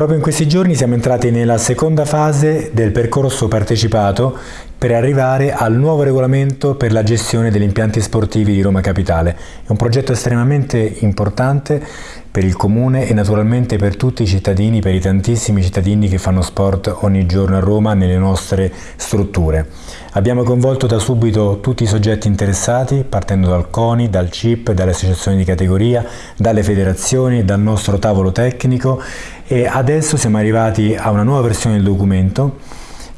Proprio in questi giorni siamo entrati nella seconda fase del percorso partecipato per arrivare al nuovo regolamento per la gestione degli impianti sportivi di Roma Capitale. È un progetto estremamente importante per il comune e naturalmente per tutti i cittadini, per i tantissimi cittadini che fanno sport ogni giorno a Roma nelle nostre strutture. Abbiamo coinvolto da subito tutti i soggetti interessati, partendo dal CONI, dal CIP, dalle associazioni di categoria, dalle federazioni, dal nostro tavolo tecnico e adesso siamo arrivati a una nuova versione del documento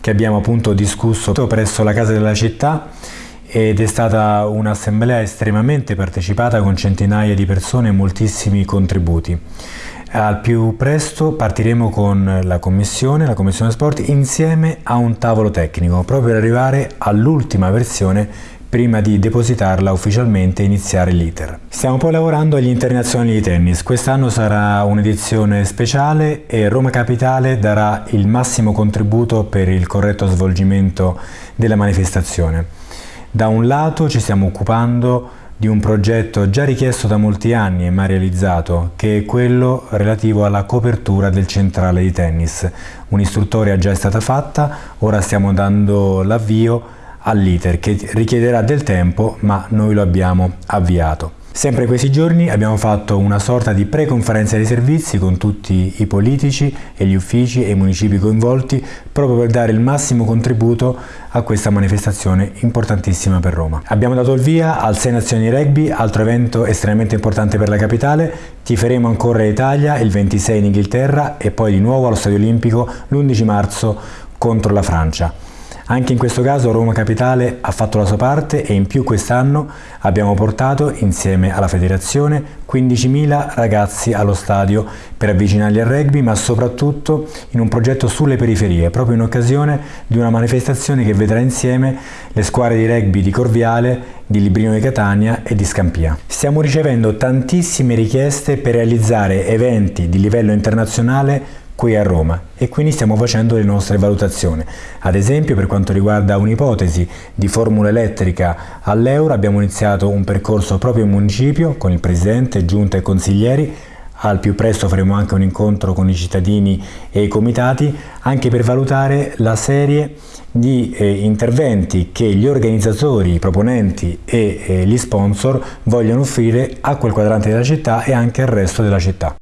che abbiamo appunto discusso presso la Casa della Città ed è stata un'assemblea estremamente partecipata con centinaia di persone e moltissimi contributi. Al più presto partiremo con la Commissione, la Commissione Sport, insieme a un tavolo tecnico, proprio per arrivare all'ultima versione prima di depositarla ufficialmente e iniziare l'iter. Stiamo poi lavorando agli internazionali di tennis. Quest'anno sarà un'edizione speciale e Roma Capitale darà il massimo contributo per il corretto svolgimento della manifestazione. Da un lato ci stiamo occupando di un progetto già richiesto da molti anni e mai realizzato, che è quello relativo alla copertura del centrale di tennis. Un'istruttoria già è stata fatta, ora stiamo dando l'avvio all'iter che richiederà del tempo ma noi lo abbiamo avviato. Sempre in questi giorni abbiamo fatto una sorta di pre-conferenza dei servizi con tutti i politici e gli uffici e i municipi coinvolti proprio per dare il massimo contributo a questa manifestazione importantissima per Roma. Abbiamo dato il via al 6 Nazioni Rugby, altro evento estremamente importante per la capitale, tiferemo ancora Italia il 26 in Inghilterra e poi di nuovo allo Stadio Olimpico l'11 marzo contro la Francia. Anche in questo caso Roma Capitale ha fatto la sua parte e in più quest'anno abbiamo portato, insieme alla federazione, 15.000 ragazzi allo stadio per avvicinarli al rugby, ma soprattutto in un progetto sulle periferie, proprio in occasione di una manifestazione che vedrà insieme le squadre di rugby di Corviale, di Librino di Catania e di Scampia. Stiamo ricevendo tantissime richieste per realizzare eventi di livello internazionale qui a Roma e quindi stiamo facendo le nostre valutazioni. Ad esempio per quanto riguarda un'ipotesi di formula elettrica all'euro abbiamo iniziato un percorso proprio in municipio con il Presidente, Giunta e consiglieri al più presto faremo anche un incontro con i cittadini e i comitati anche per valutare la serie di eh, interventi che gli organizzatori, i proponenti e eh, gli sponsor vogliono offrire a quel quadrante della città e anche al resto della città.